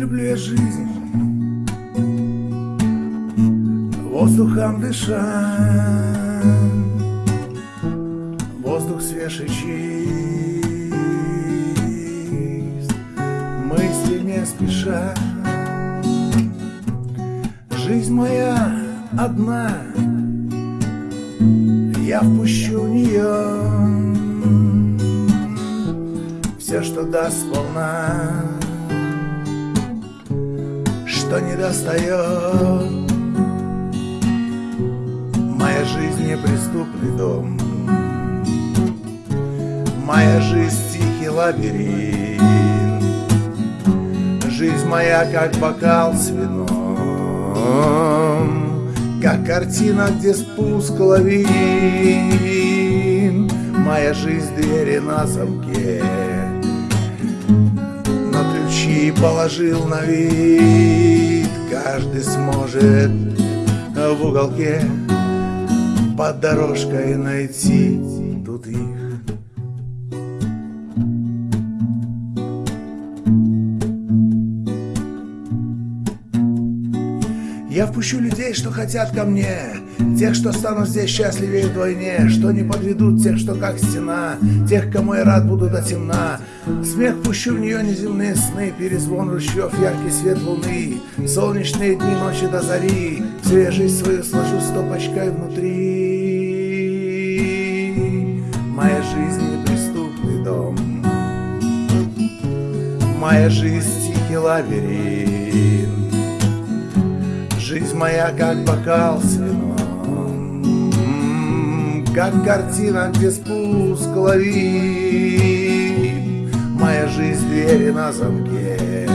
люблю я жизнь. Воздухом дыша Воздух свежий чист. Мысли не спеша Жизнь моя одна. Я впущу в нее Все, что даст сполна Что не достает. Моя жизнь неприступный дом. Моя жизнь тихий лабиринт. Жизнь моя как бокал с вином Как картина, где спуск лавин. Моя жизнь двери на замке. На ключи положил на вид сможет в уголке Под дорожкой найти тут их Я впущу людей, что хотят ко мне. Тех, что станут здесь счастливее вдвойне. Что не подведут тех, что как стена. Тех, кому я рад буду до темна. Смех пущу в нее неземные сны. Перезвон ручьев, яркий свет луны. Солнечные дни, ночи до зари. Всю жизнь свою сложу стопочкой внутри. Моя жизнь неприступный дом. Моя жизнь тихий лабиринт Жизнь моя как бокал с вином Как картина, где спуск лови Моя жизнь двери на замке.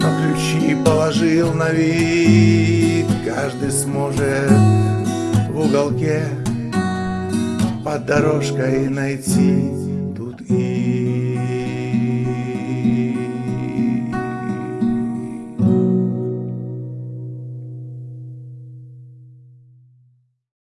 Но ключи положил на вид. Каждый сможет в уголке Под дорожкой найти